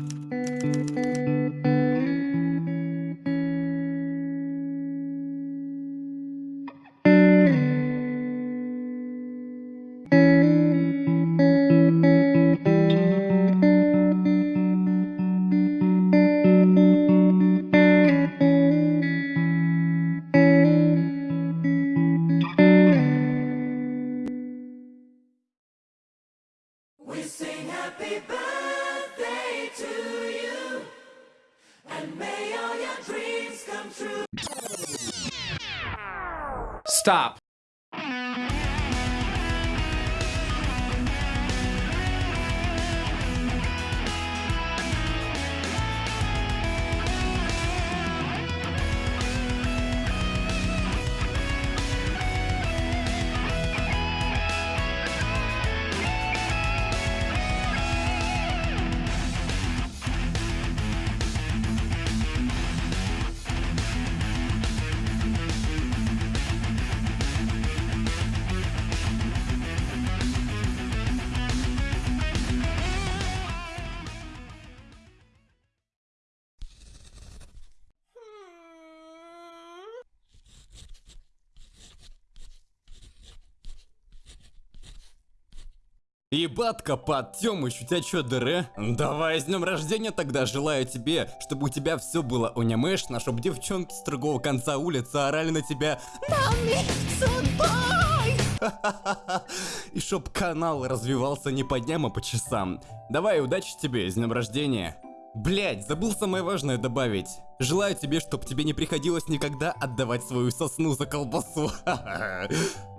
Música Ебатка, Тёмыч, у тебя чё, дыры? Давай, с днем рождения тогда, желаю тебе, чтобы у тебя все было унямешно, чтобы девчонки с другого конца улицы орали на тебя И чтоб канал развивался не по дням, а по часам. Давай, удачи тебе, с днем рождения. Блять, забыл самое важное добавить. Желаю тебе, чтобы тебе не приходилось никогда отдавать свою сосну за колбасу.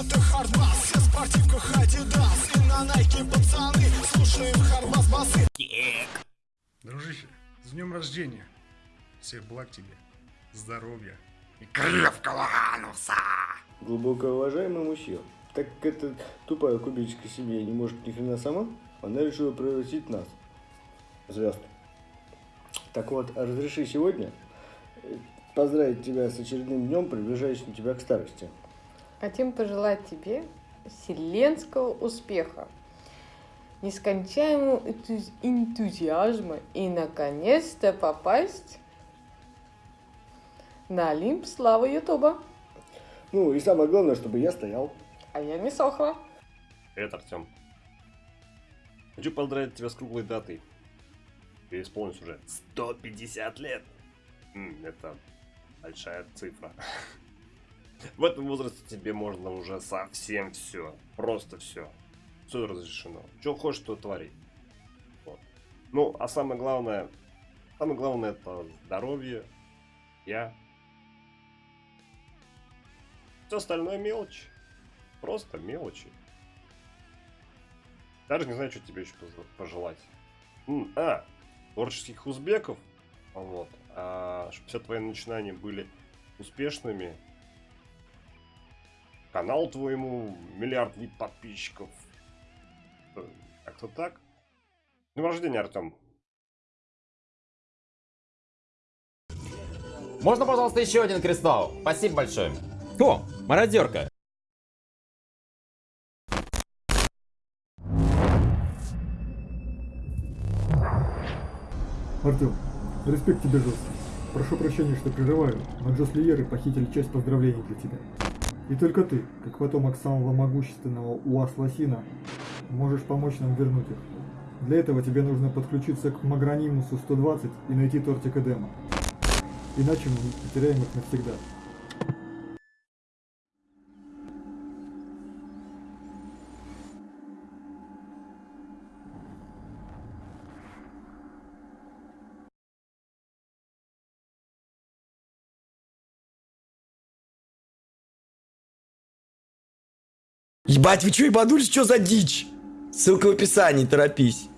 это хардбас Все в спортивках Адидас И на найке пацаны Слушаем хардбас басы Дружище, с днем рождения. Всех благ тебе, здоровья и крепкого ануса. Глубоко уважаемый мужчина, так как эта тупая кубическая семья не может ни хрена сама, она решила превратить нас в звезд. Так вот, разреши сегодня э, поздравить тебя с очередным днем, приближающим тебя к старости. Хотим пожелать тебе вселенского успеха, нескончаемого энтузи- энтузиазма и, наконец-то, попасть на Олимп славы Ютуба. Ну и самое главное, чтобы я стоял. А я не сохла. Привет, Артем. Хочу поздравить тебя с круглой датой. Тебе исполнилось уже 150 лет. Это большая цифра. В этом возрасте тебе можно уже совсем все. Просто все. Все разрешено. Что хочешь, то твори. Вот. Ну, а самое главное, самое главное это здоровье, я. Все остальное мелочь. Просто мелочи. Даже не знаю, что тебе еще пожелать. М, А, творческих узбеков. Вот. А, чтобы все твои начинания были успешными. Канал твоему миллиард вид подписчиков. Э, Как-то так. Днем рождения, Артем. Можно, пожалуйста, еще один кристалл? Спасибо большое. О, мародерка. Артем, респект тебе жесткий. Прошу прощения, что прерываю, но Джослиеры похитили часть поздравлений для тебя. И только ты, как потомок самого могущественного Уас-Лосина, можешь помочь нам вернуть их. Для этого тебе нужно подключиться к Магранимусу 120 и найти тортик Эдема. Иначе мы потеряем их навсегда. Ебать, вы чё ебанулись? Чё за дичь? Ссылка в описании, торопись.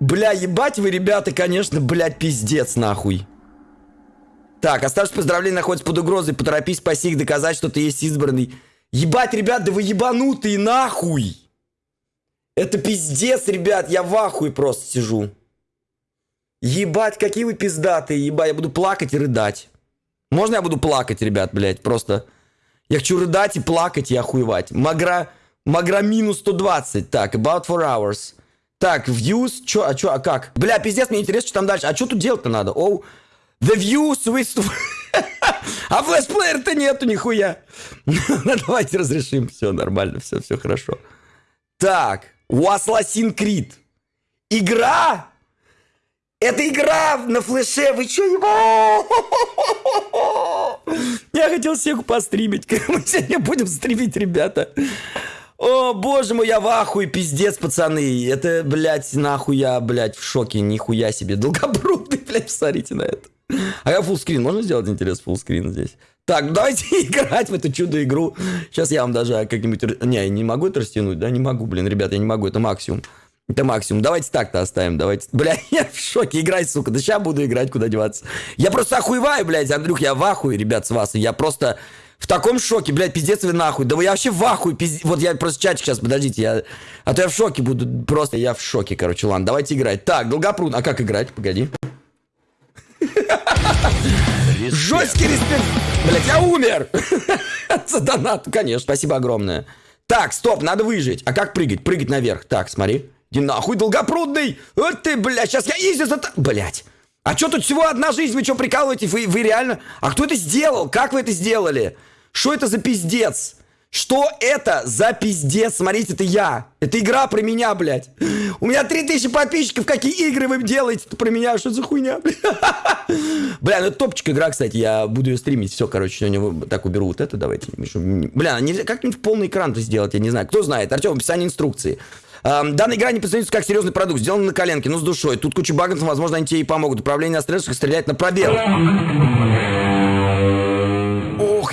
Бля, ебать вы, ребята, конечно, блядь, пиздец, нахуй. Так, оставшись поздравления находится под угрозой. Поторопись, спаси их, доказать, что ты есть избранный. Ебать, ребят, да вы ебанутые, нахуй. Это пиздец, ребят, я в ахуе просто сижу. Ебать, какие вы пиздатые, ебать, я буду плакать и рыдать. Можно я буду плакать, ребят, блядь, просто... Я хочу рыдать и плакать и охуевать. Магра... Магра минус 120. Так, about 4 hours. Так, views, чё, а чё, а как? Бля, пиздец, мне интересно, что там дальше. А что тут делать-то надо? Оу, the views with... а флешплеер-то нету нихуя. Ну, Давайте разрешим. Все нормально, все, все хорошо. Так, у Assassin's Creed. Игра? Это игра на флеше, вы чё, ебо? Я хотел Сегу постримить. Мы сегодня будем стримить, ребята. О, боже мой, я в ахуе, пиздец, пацаны. Это, блядь, нахуй я, блядь, в шоке, нихуя себе. Долгопрудный, блядь, посмотрите на это. А я фуллскрин, можно сделать интерес фуллскрин здесь? Так, давайте играть в эту чудо-игру. Сейчас я вам даже как-нибудь... Не, я не могу это растянуть, да? Не могу, блин, ребят, я не могу, это максимум. Это максимум. Давайте так-то оставим, давайте. Бля, я в шоке, играй, сука. Да сейчас буду играть, куда деваться. Я просто охуеваю, блядь, Андрюх, я в ахуе, ребят, с вас. Я просто в таком шоке, блядь, пиздец вы нахуй. Да вы я вообще в ахуе, пиздец. Вот я просто чатик сейчас, подождите, я... А то я в шоке буду, просто я в шоке, короче, ладно, давайте играть. Так, Долгопрудный, а как играть? Погоди. Жесткий респект. Блять, я умер. За донат, конечно. Спасибо огромное. Так, стоп, надо выжить. А как прыгать? Прыгать наверх. Так, смотри. Иди нахуй, долгопрудный. Вот ты, блядь, сейчас я изи за... Блядь. А что тут всего одна жизнь? Вы что, прикалываете? Вы, вы реально... А кто это сделал? Как вы это сделали? Что это за пиздец? Что это за пиздец? Смотрите, это я. Это игра про меня, блядь. У меня 3000 подписчиков. Какие игры вы делаете про меня? Что за хуйня? Бля, ну это топчик игра, кстати. Я буду ее стримить. Все, короче, сегодня так уберу вот это. Давайте. Бля, нельзя как-нибудь полный экран это сделать, я не знаю. Кто знает? Артем, описание инструкции. Данная игра не позиционируется как серьезный продукт, сделан на коленке, но с душой. Тут куча багов, возможно, они тебе и помогут. Управление на стрелках, стрелять на пробел.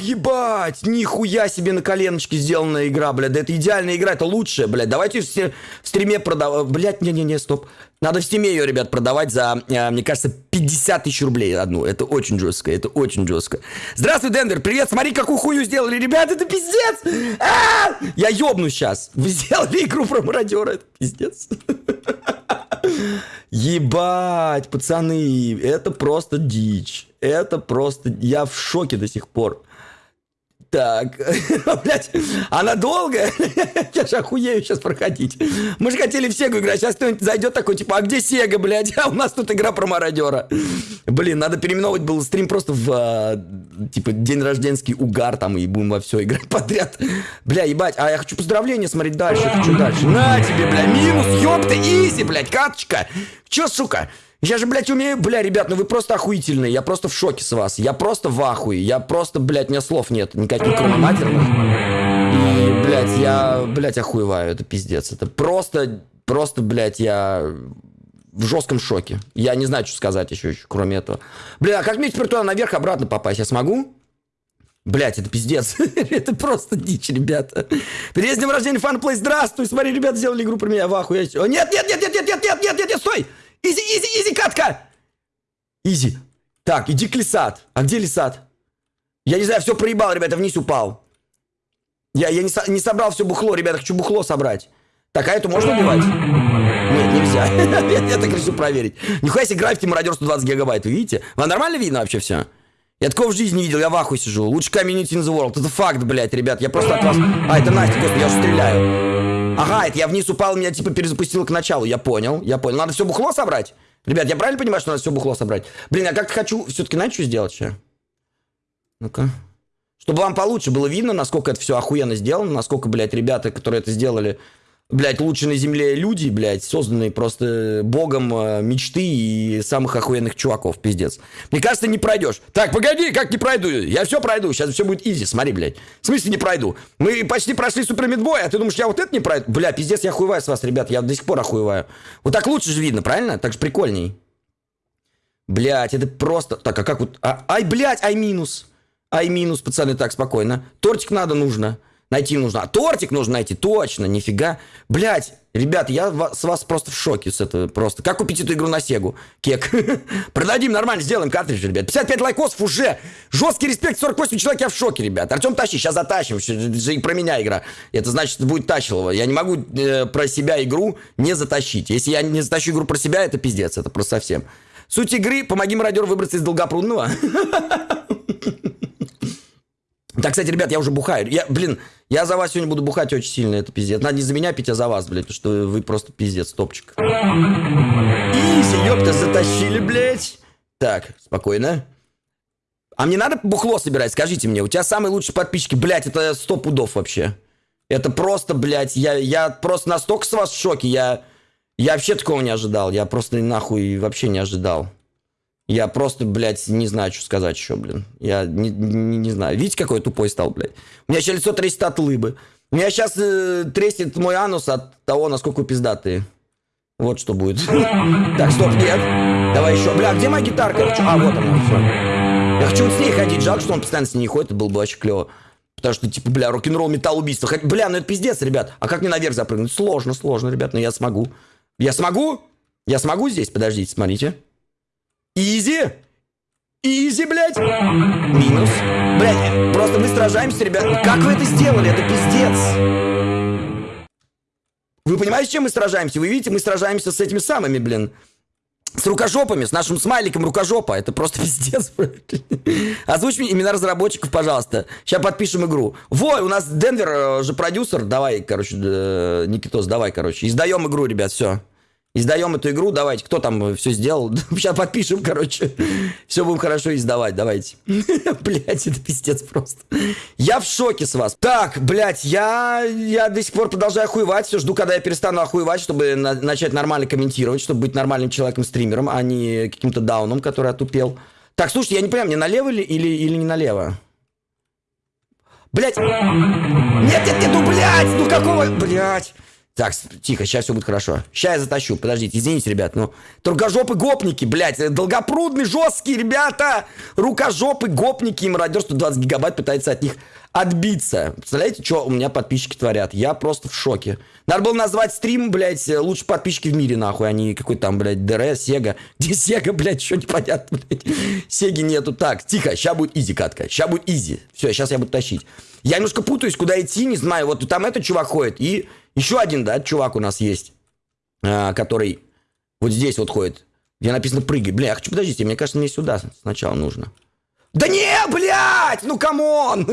Ебать, нихуя себе на коленочке сделанная игра, блядь. Да это идеальная игра, это лучшая, блядь. Давайте в, в Steam е продавать. Блядь, не-не-не, стоп. Надо в Steam е ее, ребят, продавать за, э, мне кажется, 50 тысяч рублей одну. Это очень жестко, это очень жестко. Здравствуй, Дендер, привет, смотри, какую хую сделали, ребят, это пиздец. А! Я ёбну сейчас. Вы сделали игру про мародера, это пиздец. Ебать, пацаны, это просто дичь. Это просто... Я в шоке до сих пор. Так, блядь, она долгая? Я же охуею сейчас проходить. Мы же хотели в Сегу играть, сейчас кто-нибудь зайдет такой, типа, а где Сега, блядь? А у нас тут игра про мародера. Блин, надо переименовывать был стрим просто в, а, типа, день рожденский угар там, и будем во все играть подряд. Бля, ебать, а я хочу поздравления смотреть дальше, хочу дальше. На тебе, бля, минус, ёпта, изи, блядь, каточка. Чё, сука? Я же, блядь, умею, бля, ребят, ну вы просто охуительные, я просто в шоке с вас, я просто в ахуе, я просто, блядь, у меня слов нет, никаких кроме матерных. И, блядь, я, блядь, охуеваю, это пиздец, это просто, просто, блядь, я в жестком шоке. Я не знаю, что сказать еще, еще кроме этого. Бля, а как мне теперь туда наверх обратно попасть, я смогу? Блять, это пиздец. это просто дичь, ребята. Перед днем рождения фанплей, здравствуй. Смотри, ребята сделали игру про меня в. О, нет, нет, нет, нет, нет, нет, нет, нет, нет, нет, стой! Easy, easy, easy катка! Easy. Так, иди к лисат. А где лисат? Я не знаю, все проебал, ребята, вниз упал. Я, я не, со- не собрал все бухло, ребята, хочу бухло собрать. Так, а эту можно убивать? Нет, нельзя. я, так решил проверить. Нихуя себе граффити мародер 120 гигабайт, вы видите? Вам нормально видно вообще все? Я такого в жизни не видел, я в ахуе сижу. Лучший комьюнити in the world. Это факт, блядь, ребят. Я просто от вас... А, это Настя, господи, я уже стреляю. Ага, это я вниз упал, меня типа перезапустило к началу. Я понял, я понял. Надо все бухло собрать? Ребят, я правильно понимаю, что надо все бухло собрать? Блин, я как-то хочу все-таки, что сделать сейчас? Ну-ка. Чтобы вам получше было видно, насколько это все охуенно сделано, насколько, блядь, ребята, которые это сделали, блядь, лучше на земле люди, блядь, созданные просто богом э, мечты и самых охуенных чуваков, пиздец. Мне кажется, не пройдешь. Так, погоди, как не пройду? Я все пройду, сейчас все будет изи, смотри, блядь. В смысле не пройду? Мы почти прошли супер мидбой, а ты думаешь, я вот это не пройду? Бля, пиздец, я охуеваю с вас, ребят, я до сих пор охуеваю. Вот так лучше же видно, правильно? Так же прикольней. Блять, это просто... Так, а как вот... а- ай, блядь, ай минус. Ай минус, пацаны, так, спокойно. Тортик надо, нужно. Найти нужно. А тортик нужно найти, точно, нифига. Блять, ребят, я с вас просто в шоке с этого просто. Как купить эту игру на Сегу? Кек. Продадим нормально, сделаем картридж, ребят. 55 лайкосов уже. Жесткий респект, 48 человек, я в шоке, ребят. Артем, тащи, сейчас затащим. И про меня игра. Это значит, будет тащилово. Я не могу э, про себя игру не затащить. Если я не затащу игру про себя, это пиздец, это просто совсем. Суть игры, помоги мародеру выбраться из долгопрудного. Да, кстати, ребят, я уже бухаю. Я, блин, я за вас сегодня буду бухать очень сильно, это пиздец. Надо не за меня пить, а за вас, блядь, потому что вы просто пиздец, топчик. Изи, ёпта, затащили, блядь. Так, спокойно. А мне надо бухло собирать, скажите мне. У тебя самые лучшие подписчики, блядь, это сто пудов вообще. Это просто, блядь, я, я просто настолько с вас в шоке. Я, я вообще такого не ожидал. Я просто нахуй вообще не ожидал. Я просто, блядь, не знаю, что сказать еще, блин. Я не, не, не знаю. Видите, какой я тупой стал, блядь? У меня еще лицо трясет от лыбы. У меня сейчас э, треснет мой анус от того, насколько пиздатые. Вот что будет. Так, стоп, нет. Давай еще. Бля, где моя гитарка? А, вот она, все. Я хочу вот с ней ходить. Жалко, что он постоянно с ней не ходит. Это было бы вообще клево. Потому что, типа, бля, рок-н-ролл, металл, убийство. Хоть- Бля, ну это пиздец, ребят. А как мне наверх запрыгнуть? Сложно, сложно, ребят, но я смогу. Я смогу? Я смогу здесь? Подождите, смотрите. Изи! Изи, блядь! Минус. Блядь, просто мы сражаемся, ребят. Как вы это сделали? Это пиздец. Вы понимаете, с чем мы сражаемся? Вы видите, мы сражаемся с этими самыми, блин. С рукожопами, с нашим смайликом рукожопа. Это просто пиздец. блядь. Озвучь мне имена разработчиков, пожалуйста. Сейчас подпишем игру. Во, у нас Денвер э, же продюсер. Давай, короче, э, Никитос, давай, короче. Издаем игру, ребят, все. Издаем эту игру, давайте. Кто там все сделал? Сейчас подпишем, короче. Все будем хорошо издавать, давайте. Блять, это пиздец просто. Я в шоке с вас. Так, блядь, я, я до сих пор продолжаю охуевать. Все жду, когда я перестану охуевать, чтобы на- начать нормально комментировать, чтобы быть нормальным человеком-стримером, а не каким-то дауном, который отупел. Так, слушайте, я не понимаю, мне налево или, или, или не налево? Блять! Нет, нет, нет, ну, блядь! Ну, какого... Блядь! Так, тихо, сейчас все будет хорошо. Сейчас я затащу, подождите, извините, ребят, ну... Тургожопы гопники, блядь, э, долгопрудные, жесткие ребята! Рукожопы гопники, мародерство 20 гигабайт пытается от них отбиться. Представляете, что у меня подписчики творят? Я просто в шоке. Надо было назвать стрим, блядь, э, лучшие подписчики в мире, нахуй, а не какой там, блядь, ДР, Сега. Где Сега, блядь, что непонятно, блядь. Сеги нету. Так, тихо, сейчас будет изи катка. Сейчас будет изи. Все, сейчас я буду тащить. Я немножко путаюсь, куда идти, не знаю. Вот там этот чувак ходит. И еще один, да, чувак у нас есть, а, который вот здесь вот ходит. Где написано прыгай. Бля, я хочу, подождите, мне кажется, мне сюда сначала нужно. Да не, блядь, ну come on!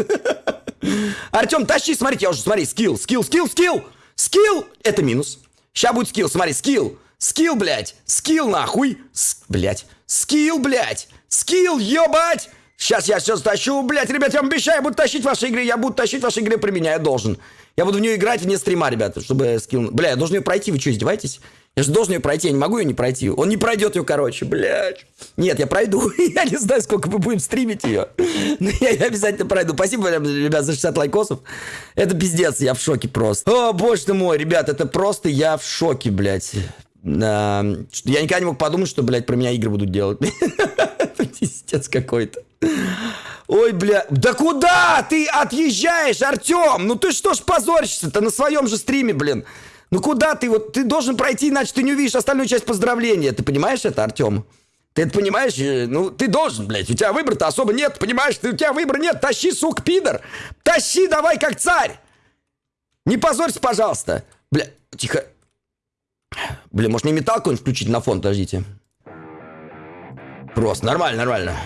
Артем, тащи, смотрите, я уже, смотри, skill, skill, skill, skill! Skill! Это минус. Сейчас будет skill, смотри, skill. Skill, блядь. Skill, нахуй. С, блядь. Skill, блядь. Skill, ебать! Сейчас я все тащу, блядь, ребят, я вам обещаю, я буду тащить в вашей игре, я буду тащить в вашей игре при меня, я должен. Я буду в нее играть вне стрима, ребята, чтобы skill... Бля, я должен ее пройти, вы что, издеваетесь? Я же должен ее пройти, я не могу ее не пройти. Он не пройдет ее, короче, блядь. Нет, я пройду. Я не знаю, сколько мы будем стримить ее. Но я ее обязательно пройду. Спасибо, ребят, за 60 лайкосов. Это пиздец, я в шоке просто. О, боже ты мой, ребят, это просто я в шоке, блядь. Что- Я никогда не мог подумать, что, блядь, про меня игры будут делать. Пиздец какой-то. Ой, бля, да куда ты отъезжаешь, Артем? Ну ты что ж позоришься-то на своем же стриме, блин? Ну куда ты вот, ты должен пройти, иначе ты не увидишь остальную часть поздравления. Ты понимаешь это, Артем? Ты это понимаешь? Э, Ну, ты должен, блядь. У тебя выбора-то особо нет, понимаешь? Ты, у тебя выбора нет. Тащи, сук, пидор. Тащи давай, как царь. Не позорься, пожалуйста. Бля, тихо. Бля, может мне металл какой-нибудь включить на фон, подождите. Просто, нормально, нормально.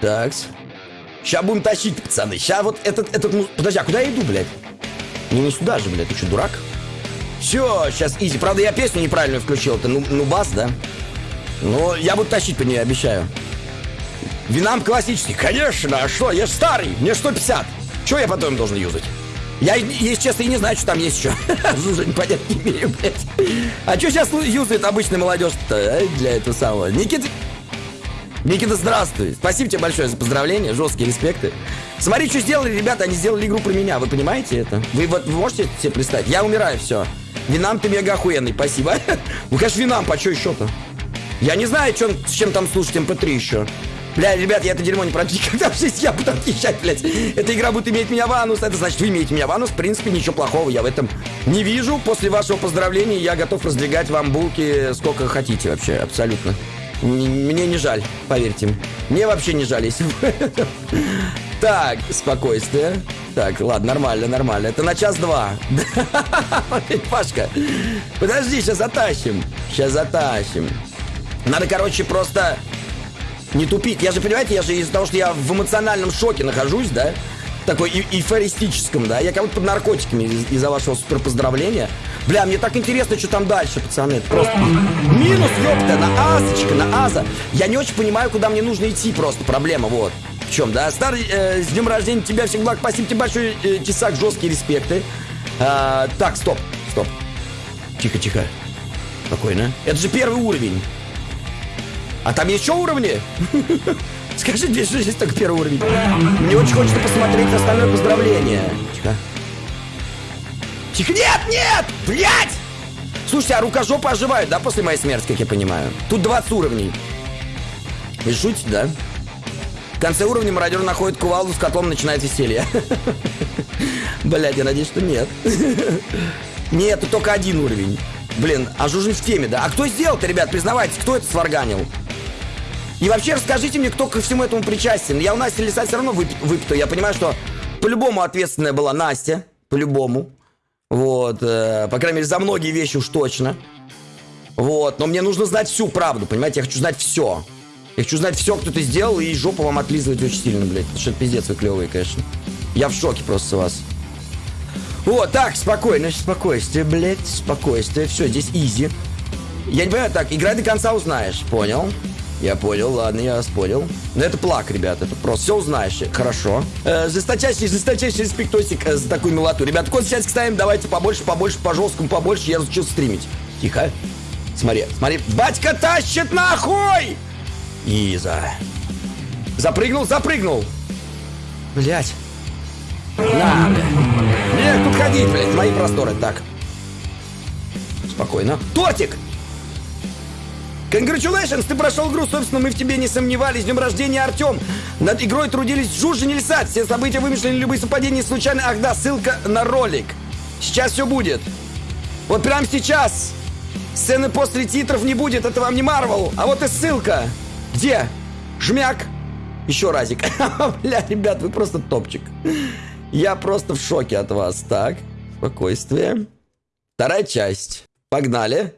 Так. Сейчас будем тащить, пацаны. Сейчас вот этот, этот... ну, Подожди, а куда я иду, блядь? Ну не сюда же, блядь. Ты что, дурак? Все, сейчас изи. Правда, я песню неправильно включил. Это ну, ну бас, да? Ну, я буду тащить по ней, обещаю. Винам классический. Конечно, а что? Я ж старый. Мне 150. Что я потом должен юзать? Я, если честно, и не знаю, что там есть еще. Уже непонятно не имею, блядь. А что сейчас юзает обычная молодежь-то а, для этого самого? Никита... Никита, здравствуй. Спасибо тебе большое за поздравления, жесткие респекты. Смотри, что сделали ребята, они сделали игру про меня, вы понимаете это? Вы вот можете себе представить? Я умираю, все. Винам ты мега охуенный, спасибо. Ну, конечно, Винам, по что еще-то? Я не знаю, чем, с чем там слушать MP3 еще. Бля, ребят, я это дерьмо не пройду никогда в жизни, я буду отъезжать, блядь. Эта игра будет иметь меня в анус, это значит, вы имеете меня в анус. В принципе, ничего плохого я в этом не вижу. После вашего поздравления я готов раздвигать вам булки сколько хотите вообще, абсолютно. Мне не жаль, поверьте. Мне вообще не жаль, если Так, спокойствие. Так, ладно, нормально, нормально. Это на час-два. Пашка. Подожди, сейчас затащим. Сейчас затащим. Надо, короче, просто не тупить. Я же, понимаете, я же из-за того, что я в эмоциональном шоке нахожусь, да? Такой и- эйфористическом, да? Я как будто под наркотиками из- из-за вашего супер поздравления. Бля, мне так интересно, что там дальше, пацаны. Это просто минус, ёпта, на азочка, на аза. Я не очень понимаю, куда мне нужно идти просто, проблема, вот. В чем, да? Старый, э, с днем рождения тебя, всех благ, спасибо тебе большое, э, Тесак, жесткие респекты. А, так, стоп, стоп. Тихо, тихо. Спокойно. Это же первый уровень. А там еще уровни? Скажи, здесь же здесь только первый уровень. Мне очень хочется посмотреть остальное поздравление. Тихо. Тихо, нет, нет! Блять! Слушайте, а рукожопы оживают, да, после моей смерти, как я понимаю? Тут 20 уровней. Вы шутите, да? В конце уровня мародер находит кувалду с котлом, начинает веселье. Блять, я надеюсь, что нет. Нет, тут только один уровень. Блин, а Жужин в теме, да? А кто сделал-то, ребят, признавайтесь, кто это сварганил? И вообще расскажите мне, кто ко всему этому причастен. Я у Насти Лиса все равно выпи- выпитаю. Я понимаю, что по-любому ответственная была Настя. По-любому. Вот. э, по крайней мере, за многие вещи уж точно. Вот. Но мне нужно знать всю правду, понимаете? Я хочу знать все. Я хочу знать все, кто ты сделал, и жопу вам отлизывать очень сильно, блядь. Что это пиздец вы клевые, конечно. Я в шоке просто с вас. Вот, так, спокойно, спокойствие, блядь, спокойствие. Все, здесь изи. Я не понимаю, так, играй до конца узнаешь, понял? Я понял, ладно, я понял. Но это плак, ребята, это просто все узнаешь. Хорошо. Э, жесточайший, жесточайший респектосик э, за такую милоту. Ребята, код сейчас ставим, давайте побольше, побольше, по жесткому, побольше. Я разучился стримить. Тихо. Смотри, смотри. Батька тащит нахуй! Иза. Запрыгнул, запрыгнул. Блять. На, бля. Не, тут ходить, блядь, мои просторы. Так. Спокойно. Тортик! Congratulations, ты прошел игру, собственно, мы в тебе не сомневались. С днем рождения, Артем. Над игрой трудились Жужжин и Лисат. Все события вымышлены, любые совпадения случайны. Ах да, ссылка на ролик. Сейчас все будет. Вот прямо сейчас. Сцены после титров не будет, это вам не Марвел. А вот и ссылка. Где? Жмяк. Еще разик. Бля, ребят, вы просто топчик. Я просто в шоке от вас. Так, спокойствие. Вторая часть. Погнали.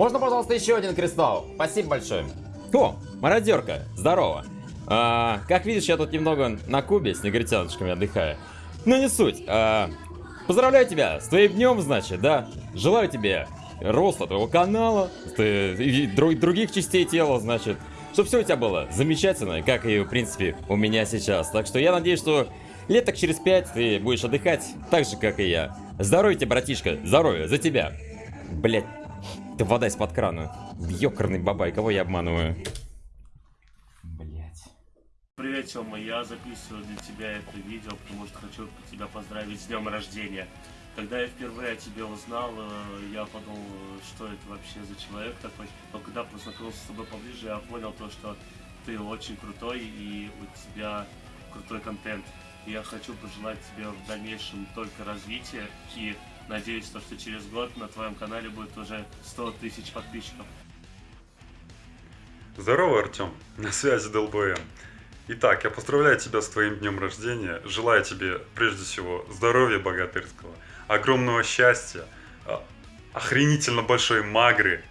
Можно, пожалуйста, еще один кристалл? Спасибо большое. О, мародерка, здорово. А, как видишь, я тут немного на кубе с негритяночками отдыхаю. Но не суть. А, поздравляю тебя с твоим днем, значит, да? Желаю тебе роста твоего канала, и дру- других частей тела, значит. Чтобы все у тебя было замечательно, как и, в принципе, у меня сейчас. Так что я надеюсь, что лет так через пять ты будешь отдыхать так же, как и я. Здоровья тебе, братишка, здоровья, за тебя. Блять, ты вода из-под крана. Ёкарный бабай, кого я обманываю? Блять. Привет, Тёма, я записываю для тебя это видео, потому что хочу тебя поздравить с днем рождения. Когда я впервые о тебе узнал, э, я подумал, что это вообще за человек такой. Но когда познакомился с тобой поближе, я понял то, что ты очень крутой и у тебя крутой контент. Я хочу пожелать тебе в дальнейшем только развития и надеюсь, то, что через год на твоем канале будет уже 100 тысяч подписчиков. Здорово, Артем. На связи ДЛБМ. Итак, я поздравляю тебя с твоим днем рождения. Желаю тебе, прежде всего, здоровья богатырского, огромного счастья, а, охренительно большой магры,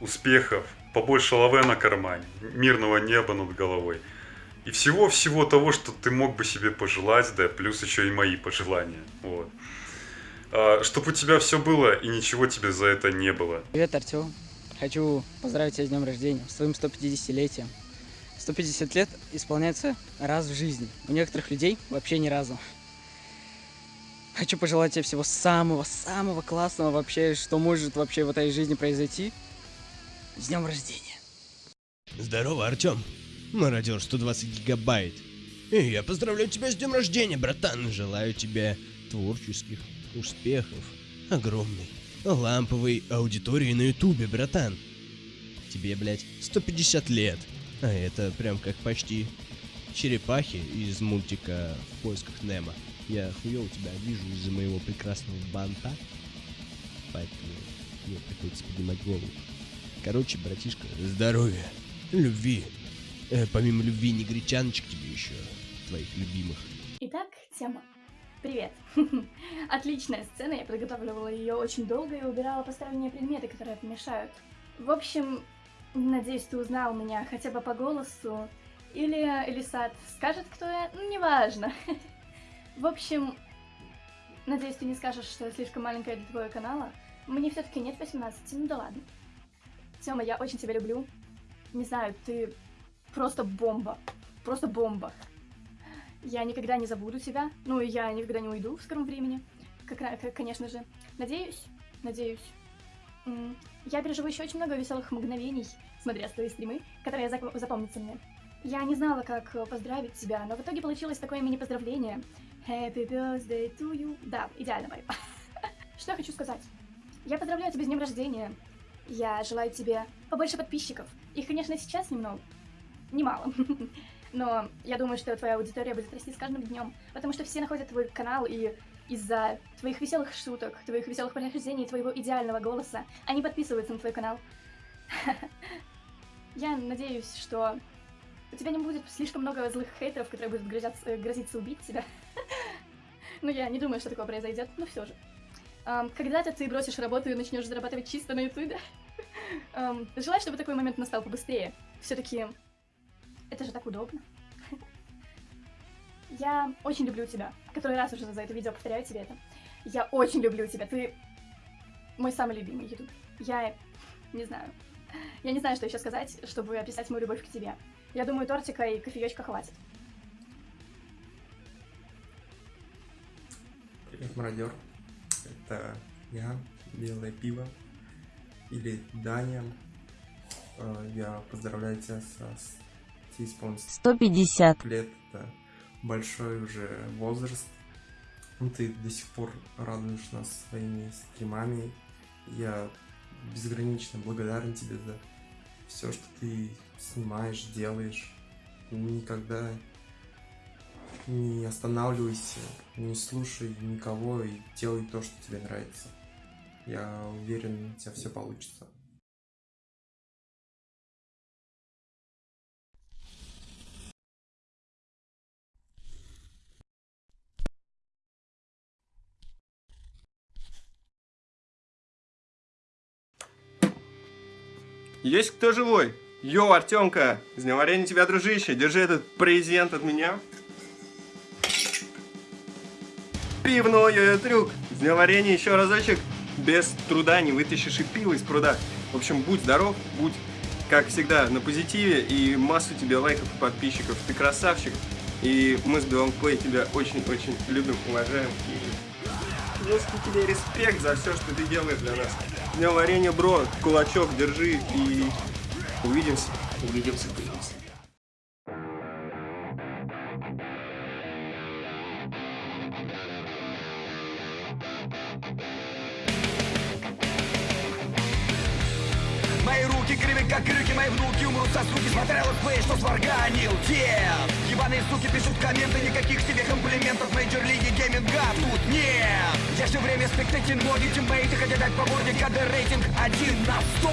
успехов, побольше лаве на кармане, мирного неба над головой. И всего-всего того, что ты мог бы себе пожелать, да, плюс еще и мои пожелания. Вот. Чтобы у тебя все было и ничего тебе за это не было. Привет, Артем. Хочу поздравить тебя с днем рождения, с твоим 150-летием. 150 лет исполняется раз в жизни. У некоторых людей вообще ни разу. Хочу пожелать тебе всего самого-самого классного вообще, что может вообще в этой жизни произойти. С днем рождения. Здорово, Артем. Мародер 120 гигабайт. И я поздравляю тебя с днем рождения, братан. Желаю тебе творческих успехов, огромной ламповой аудитории на ютубе, братан. Тебе, блядь, 150 лет. А это прям как почти черепахи из мультика «В поисках Немо». Я хуёво тебя вижу из-за моего прекрасного банта. Поэтому мне приходится поднимать голову. Короче, братишка, здоровья, любви. Э, помимо любви негритяночек тебе еще, твоих любимых. Итак, тема. Привет. Отличная сцена, я подготавливала ее очень долго и убирала посторонние предметы, которые помешают. В общем, надеюсь, ты узнал меня хотя бы по голосу. Или Элисат скажет, кто я, ну, неважно. В общем, надеюсь, ты не скажешь, что я слишком маленькая для твоего канала. Мне все-таки нет 18, ну да ладно. Тёма, я очень тебя люблю. Не знаю, ты просто бомба. Просто бомба. Я никогда не забуду тебя. Ну, и я никогда не уйду в скором времени. Как, конечно же. Надеюсь, надеюсь. Я переживу еще очень много веселых мгновений, смотря твои стримы, которые запомнятся мне. Я не знала, как э, поздравить тебя, но в итоге получилось такое мини-поздравление. Happy birthday to you. Да, идеально, Мария. Что я хочу сказать? Я поздравляю тебя с днем рождения. Я желаю тебе побольше подписчиков. Их, конечно, сейчас немного. Немало. Но я думаю, что твоя аудитория будет расти с каждым днем, потому что все находят твой канал, и из-за твоих веселых шуток, твоих веселых прохождений, твоего идеального голоса, они подписываются на твой канал. Я надеюсь, что у тебя не будет слишком много злых хейтеров, которые будут э, грозиться убить тебя. Но я не думаю, что такое произойдет, но все же. Когда-то ты бросишь работу и начнешь зарабатывать чисто на ютубе. Желаю, чтобы такой момент настал побыстрее. Все-таки это же так удобно. Я очень люблю тебя. Который раз уже за это видео повторяю тебе это. Я очень люблю тебя. Ты мой самый любимый ютуб. Я не знаю. Я не знаю, что еще сказать, чтобы описать мою любовь к тебе. Я думаю, тортика и кофеечка хватит. Привет, мародер. Это я, Белое Пиво, или Даня. Э, Я поздравляю тебя с- тебе исполнится 150. лет. Это большой уже возраст. Ну, ты до сих пор радуешь нас своими стримами. Я безгранично благодарен тебе за все, что ты снимаешь, делаешь. Никогда не останавливайся, не слушай никого и делай то, что тебе нравится. Я уверен, у тебя все получится. Есть кто живой? Йоу, Артемка! С днем варенья тебя, дружище! Держи этот презент от меня. Пивной трюк! С днем варенья еще разочек. Без труда не вытащишь и пиво из пруда. В общем, будь здоров, будь, как всегда, на позитиве и массу тебе лайков и подписчиков. Ты красавчик. И мы с Белым Плей тебя очень-очень любим, уважаем. И жесткий тебе респект за все, что ты делаешь для нас. С днем варенья, бро. Кулачок держи и увидимся. Увидимся, увидимся. Мои руки кривы, как крюки, мои внуки умрут со скуки Смотрел летсплей, что сварганил дед Ебаные суки пишут комменты, никаких тебе комплиментов. Major лиги гейминга тут нет. Я все время спектакль ноги, тиммейты хотят дать по морде КД рейтинг 1 на 100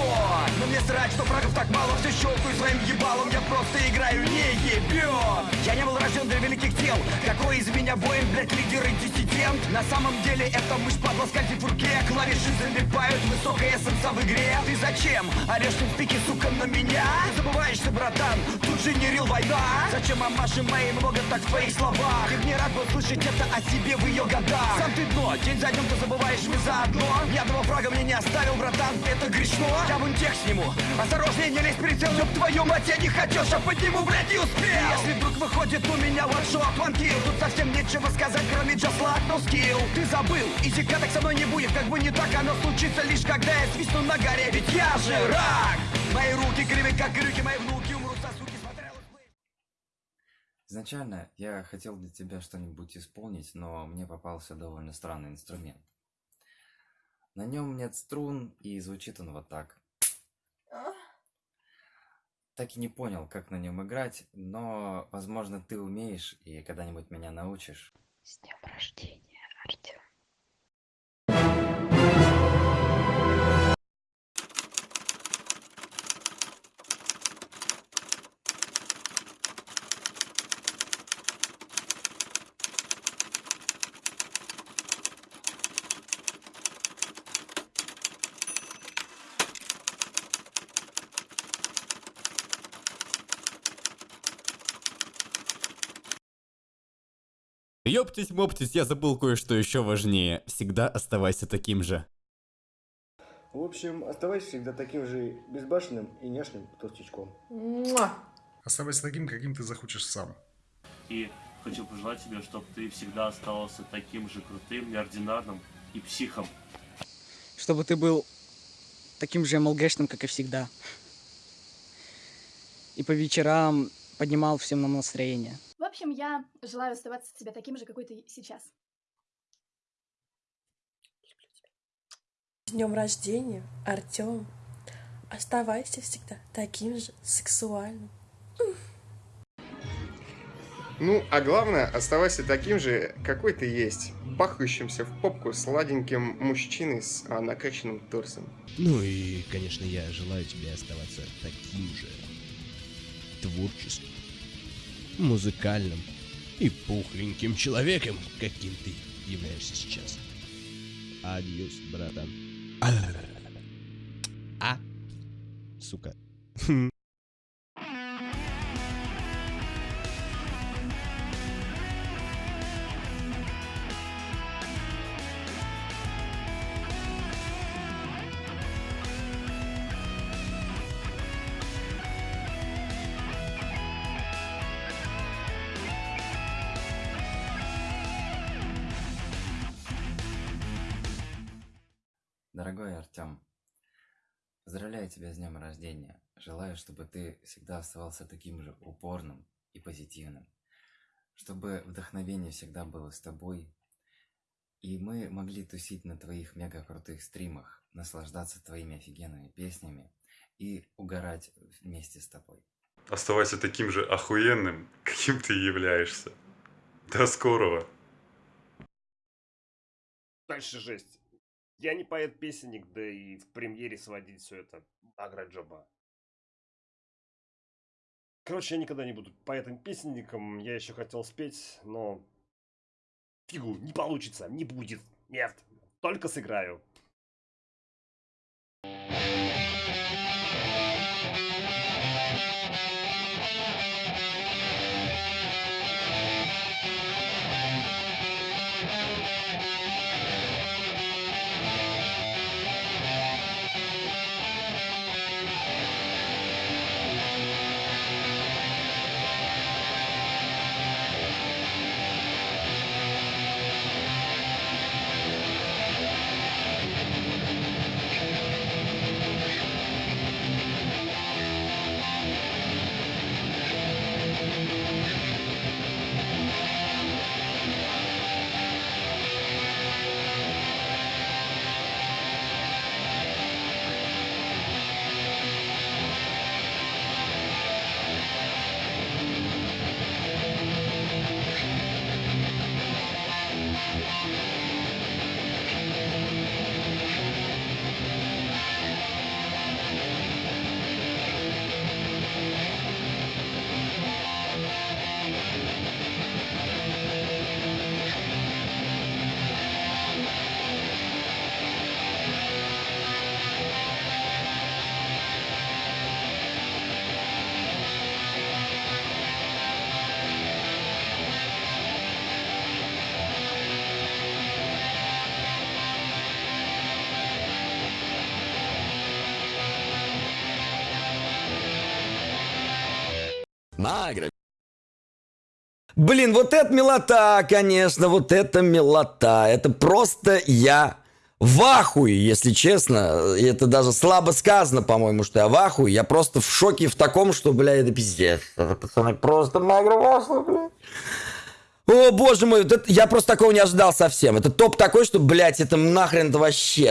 Но мне срать, что фрагов так мало Все щелкаю своим ебалом, я просто играю, не ебет Я не был рожден для великих дел. Какой из меня воин, блядь, лидер и диссидент? На самом деле это мышь падла скользит в руке. Клавиши залипают, высокая эссенса в игре. Ты зачем? Орешь в пике, сука, на меня? Ты забываешься, братан, тут же не рил война. Зачем мамаши мои много так в твоих словах? Ты не рад был слышать это о себе в ее годах. Сам ты дно, день за днем ты забываешь мы заодно Ни одного фрага мне не оставил, братан, это грешно. Я вон тех сниму, осторожнее, не лезь прицел Ёб твою мать, я не хочу, чтоб подниму, блядь, не успел. Если вдруг выходит у меня ваншот, ванкил. Тут совсем нечего сказать, кроме just like no skill. Ты забыл, и так со мной не будет Как бы не так, оно случится лишь когда я свистну на горе. Ведь я же рак. Мои руки кривы, как крюки, мои внуки Изначально я хотел для тебя что-нибудь исполнить, но мне попался довольно странный инструмент. На нем нет струн, и звучит он вот так. Так и не понял, как на нем играть, но, возможно, ты умеешь и когда-нибудь меня научишь. С днем рождения, Артем. Ёптись-моптись, я забыл кое-что еще важнее. Всегда оставайся таким же. В общем, оставайся всегда таким же безбашенным и няшным толстячком. Оставайся таким, каким ты захочешь сам. И хочу пожелать тебе, чтобы ты всегда оставался таким же крутым, неординарным и психом. Чтобы ты был таким же МЛГшным, как и всегда. И по вечерам поднимал всем нам настроение. В общем, я желаю оставаться тебе таким же, какой ты сейчас. С днем рождения, Артем. Оставайся всегда таким же сексуальным. Ну, а главное, оставайся таким же, какой ты есть. Бахающимся в попку сладеньким мужчиной с а, накачанным торсом. Ну и, конечно, я желаю тебе оставаться таким же творческим, музыкальным и пухленьким человеком, каким ты являешься сейчас. Адьос, братан. А? Сука. Дорогой Артем, поздравляю тебя с днем рождения. Желаю, чтобы ты всегда оставался таким же упорным и позитивным. Чтобы вдохновение всегда было с тобой. И мы могли тусить на твоих мега крутых стримах, наслаждаться твоими офигенными песнями и угорать вместе с тобой. Оставайся таким же охуенным, каким ты являешься. До скорого. Дальше жесть. Я не поэт-песенник, да и в премьере сводить все это агроджоба. Короче, я никогда не буду поэтом-песенником. Я еще хотел спеть, но... Фигу, не получится, не будет. Нет, только сыграю. Награ. Блин, вот это милота, конечно, вот это милота. Это просто я в ахуе, если честно. Это даже слабо сказано, по-моему, что я в ахуе. Я просто в шоке в таком, что, бля, это пиздец. Это, пацаны, просто магровосло, бля. О, боже мой, вот это- я просто такого не ожидал совсем. Это топ такой, что, блядь, это нахрен это вообще.